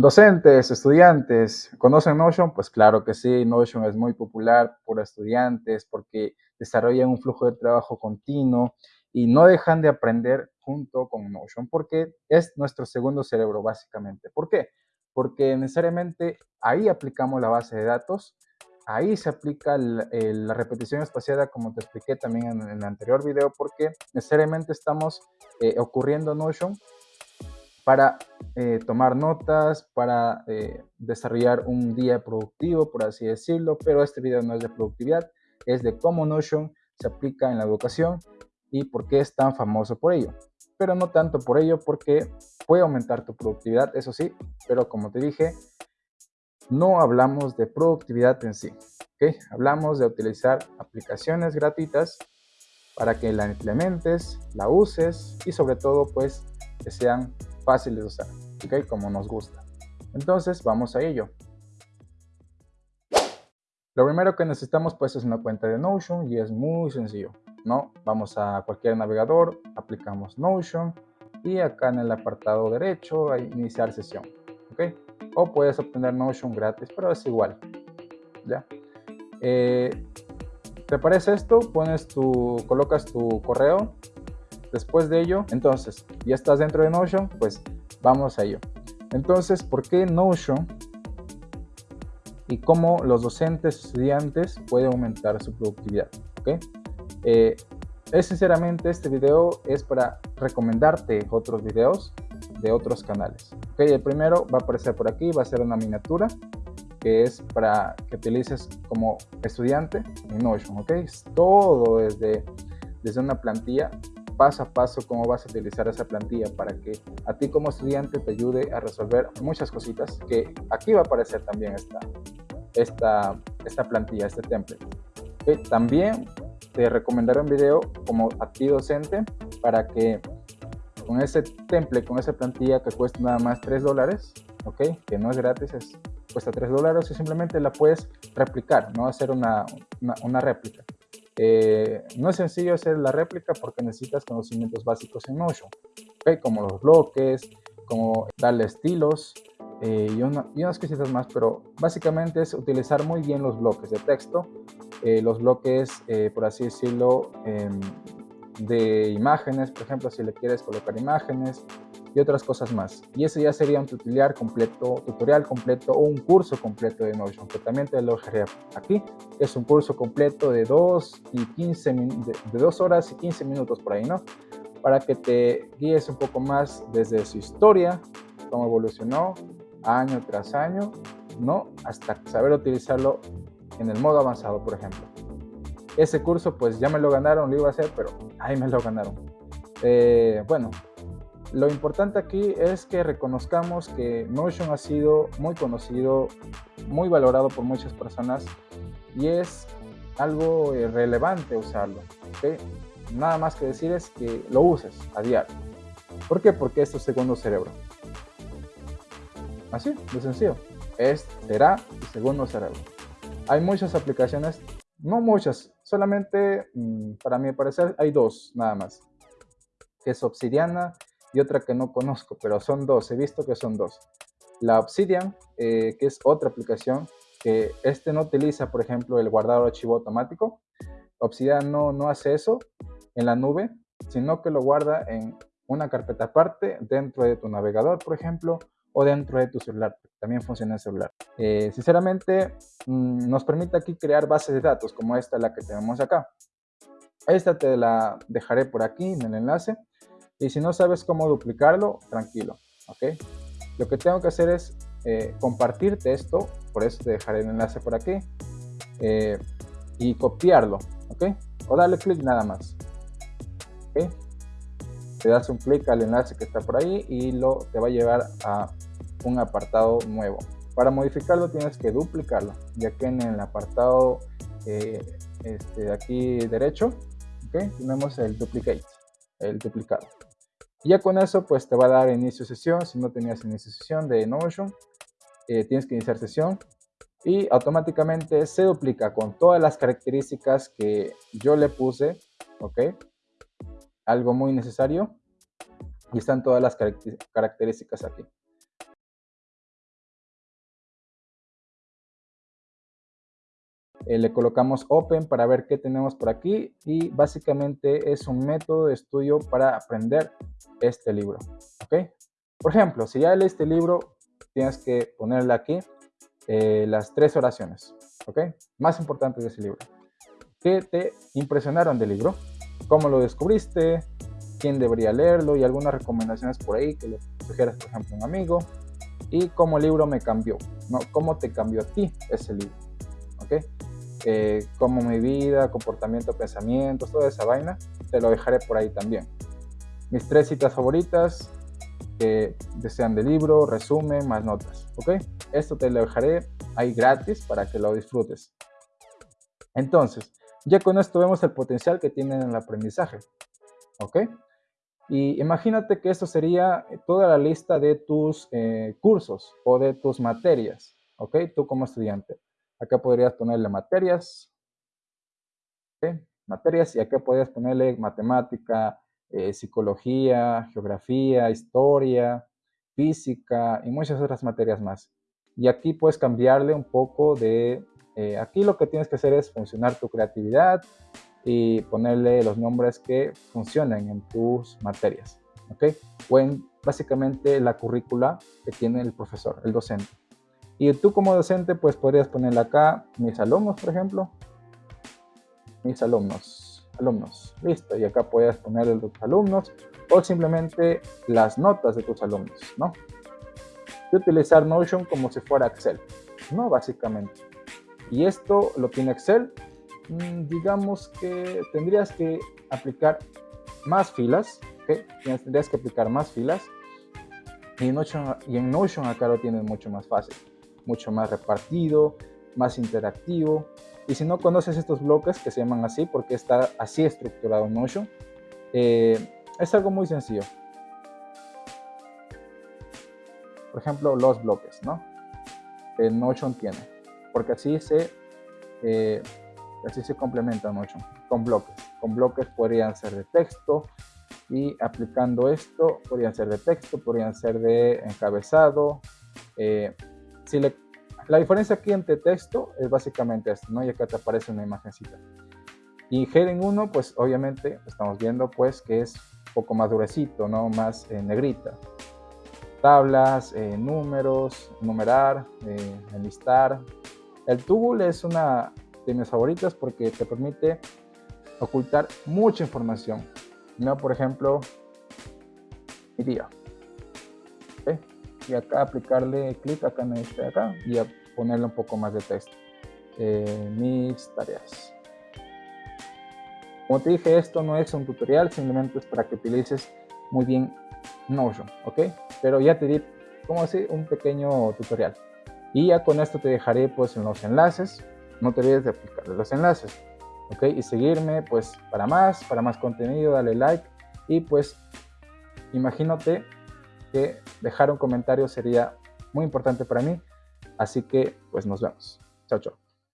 Docentes, estudiantes, ¿conocen Notion? Pues claro que sí, Notion es muy popular por estudiantes porque desarrollan un flujo de trabajo continuo y no dejan de aprender junto con Notion porque es nuestro segundo cerebro básicamente. ¿Por qué? Porque necesariamente ahí aplicamos la base de datos, ahí se aplica la repetición espaciada como te expliqué también en, el anterior video porque necesariamente estamos eh, ocurriendo Notion para eh, tomar notas, para eh, desarrollar un día productivo, por así decirlo, pero este video no es de productividad, es de cómo Notion se aplica en la educación y por qué es tan famoso por ello. Pero no tanto por ello, porque puede aumentar tu productividad, eso sí, pero como te dije, no hablamos de productividad en sí. Hablamos de utilizar aplicaciones gratuitas para que la implementes, la uses y sobre todo pues que sean fáciles de usar, ¿ok? Como nos gusta. Entonces, vamos a ello. Lo primero que necesitamos pues es una cuenta de Notion y es muy sencillo, ¿no? Vamos a cualquier navegador, aplicamos Notion y acá en el apartado derecho hay iniciar sesión, ¿ok? O puedes obtener Notion gratis, pero es igual, ¿ya? Eh, ¿Te parece esto? Pones tu, colocas tu correo Después de ello, entonces, ya estás dentro de Notion, pues vamos a ello. Entonces, ¿por qué Notion? Y cómo los docentes, estudiantes pueden aumentar su productividad. ¿okay? Eh, es sinceramente este video es para recomendarte otros videos de otros canales. ¿okay? El primero va a aparecer por aquí, va a ser una miniatura que es para que utilices como estudiante en Notion. ¿okay? Es todo desde, desde una plantilla paso a paso cómo vas a utilizar esa plantilla para que a ti como estudiante te ayude a resolver muchas cositas que aquí va a aparecer también esta, esta, esta plantilla, este template. También te recomendaré un video como a ti docente para que con ese template, con esa plantilla que cuesta nada más 3 dólares, ¿ok? Que no es gratis, es, cuesta 3 dólares y simplemente la puedes replicar, no hacer una, una, una réplica. Eh, no es sencillo hacer la réplica porque necesitas conocimientos básicos en Notion, como los bloques, como darle estilos eh, y, unas cositas más, pero básicamente es utilizar muy bien los bloques de texto, eh, los bloques, por así decirlo, em, de imágenes, por ejemplo, si le quieres colocar imágenes, y otras cosas más. Y ese ya sería un tutorial completo, tutorial completo o un curso completo de Notion, que también te lo dejaré aquí. Es un curso completo de 2 y 15 de, de 2 horas y 15 minutos por ahí, ¿no? Para que te guíes un poco más desde su historia, cómo evolucionó año tras año, ¿no? Hasta saber utilizarlo en el modo avanzado, por ejemplo. Ese curso pues ya me lo ganaron, lo iba a hacer, pero ahí me lo ganaron. Eh, bueno, lo importante aquí es que reconozcamos que Notion ha sido muy conocido, muy valorado por muchas personas y es algo eh, relevante usarlo. Nada más que decir es que lo uses a diario. ¿Por qué? Porque es tu segundo cerebro. Así, de sencillo. Es, será tu segundo cerebro. Hay muchas aplicaciones, no muchas, solamente mm, para mi parecer hay dos nada más. Que es Obsidiana y otra que no conozco, pero son dos, he visto que son dos. La Obsidian, eh, que es otra aplicación que este no utiliza, por ejemplo, el guardado archivo automático. Obsidian no, no hace eso en la nube, sino que lo guarda en una carpeta aparte dentro de tu navegador, por ejemplo, o dentro de tu celular. También funciona en celular. Eh, sinceramente, mm, nos permite aquí crear bases de datos como esta, la que tenemos acá. Esta te la dejaré por aquí en el enlace. Y si no sabes cómo duplicarlo, tranquilo, ¿ok? Lo que tengo que hacer es eh, compartirte esto, por eso te dejaré el enlace por aquí, eh, y copiarlo, ¿ok? O darle clic nada más. Te das un clic al enlace que está por ahí y lo, te va a llevar a un apartado nuevo. Para modificarlo tienes que duplicarlo, ya que en el apartado eh, este, de aquí derecho, ¿ok? Tenemos el duplicate, el duplicado. Y ya con eso, pues te va a dar inicio sesión. Si no tenías inicio sesión de Notion, eh, tienes que iniciar sesión y automáticamente se duplica con todas las características que yo le puse, ¿ok? algo muy necesario y están todas las características aquí. Eh, le colocamos Open para ver qué tenemos por aquí y básicamente es un método de estudio para aprender este libro. ¿okay? Por ejemplo, si ya lees este libro, tienes que ponerle aquí eh, las tres oraciones ¿okay? más importantes de ese libro. ¿Qué te impresionaron del libro? ¿Cómo lo descubriste? ¿Quién debería leerlo? Y algunas recomendaciones por ahí que le sugieras, por ejemplo, a un amigo. Y cómo el libro me cambió, ¿no? ¿Cómo te cambió a ti ese libro? ¿Ok? Eh, cómo mi vida, comportamiento, pensamientos, toda esa vaina, te lo dejaré por ahí también. Mis tres citas favoritas, que desean de libro, resumen, más notas. ¿Ok? Esto te lo dejaré ahí gratis para que lo disfrutes. Entonces, ya con esto vemos el potencial que tienen en el aprendizaje. ¿Ok? Y imagínate que esto sería toda la lista de tus eh, cursos o de tus materias. ¿Ok? Tú como estudiante. Acá podrías ponerle materias. ¿Ok? Materias y acá podrías ponerle matemática, eh, psicología, geografía, historia, física y muchas otras materias más. Y aquí puedes cambiarle un poco de... Eh, aquí lo que tienes que hacer es funcionar tu creatividad y ponerle los nombres que funcionen en tus materias. ¿Ok? O en básicamente la currícula que tiene el profesor, el docente. Y tú como docente pues podrías ponerle acá mis alumnos, por ejemplo. Mis alumnos alumnos. Listo, y acá puedes poner los alumnos o simplemente las notas de tus alumnos, ¿no? Y utilizar Notion como si fuera Excel, ¿no? Básicamente. Y esto lo tiene Excel. Mm, digamos que tendrías que aplicar más filas. Tendrías que aplicar más filas. Y en, Notion, acá lo tienes mucho más fácil, mucho más repartido, más interactivo. Y si no conoces estos bloques que se llaman así, porque está así estructurado Notion, eh, es algo muy sencillo. Por ejemplo, los bloques, ¿no? Notion tiene. Porque así se, eh, así se complementa Notion, con bloques. Con bloques podrían ser de texto, y aplicando esto podrían ser de texto, podrían ser de encabezado. Eh, si le la diferencia aquí entre texto es básicamente esto, ¿no? Y acá te aparece una imagencita. Y Heading 1, pues obviamente estamos viendo pues que es un poco más durecito, ¿no? Más eh, negrita. Tablas, eh, números, numerar, eh, enlistar. El Tool es una de mis favoritas porque te permite ocultar mucha información. ¿no? Por ejemplo, mi y acá aplicarle clic acá en este acá y a ponerle un poco más de texto. Eh, mis tareas. Como te dije, esto no es un tutorial, simplemente es para que utilices muy bien Notion, ¿ok? Pero ya te di como así un pequeño tutorial. Y ya con esto te dejaré pues en los enlaces. No te olvides de aplicarle los enlaces, ¿ok? Y seguirme pues para más, para más contenido, dale like y pues imagínate que dejar un comentario sería muy importante para mí. Así que, pues nos vemos. Chao, chao.